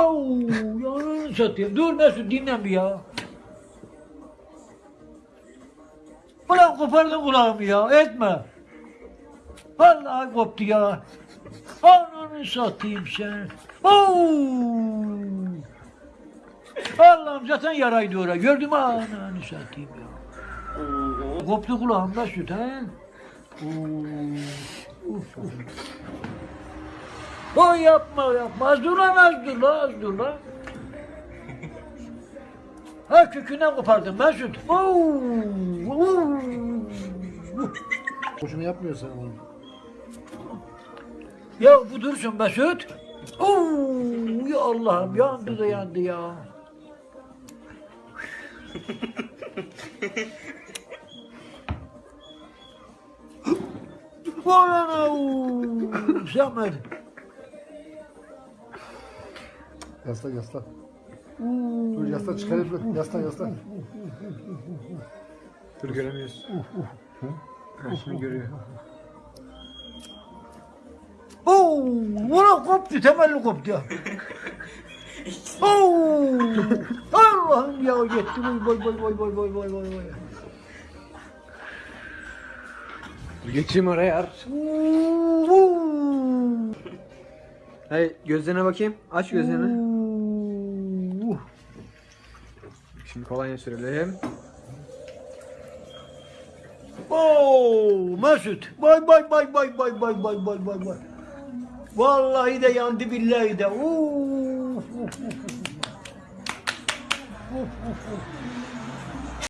Oo, yanını satayım. Dur Mesut dinlen bir ya. Ulan kopardın kulağımı ya. Etme. Vallahi koptu ya. Ananı satayım sen. Oo. Allah'ım zaten yaraydı oraya. Gördün mü ananı satayım ya. Koptu kulağım Mesut he. Oo. Uf, uf. Oy yapma yapma. Az dur lan az dur lan az dur lan. Ha kökünden kopardım Mesut. Oo, oo. Boşuna yapmıyorsan onu. Ya bu dursun Mesut. Oo, ya Allah'ım yandı da yandı ya. Bana Samet. Yasla yasla. Dur yasla çıkarayım dur. Yasla yasla. Dur göremiyoruz. Ha, şimdi görüyor. Oo, vura koptu, temelli koptu ya. Oo, Allah'ım ya yetti. Vay vay vay vay vay vay vay vay. Dur geçeyim oraya Hey gözlerine bakayım. Aç gözlerini. Şimdi kolonya sürelim. Oo, Mesut. Bay bay bay bay bay bay bay bay bay bay. Vallahi de yandı billahi de. Uf, uf, uf. Uf, uf, uf.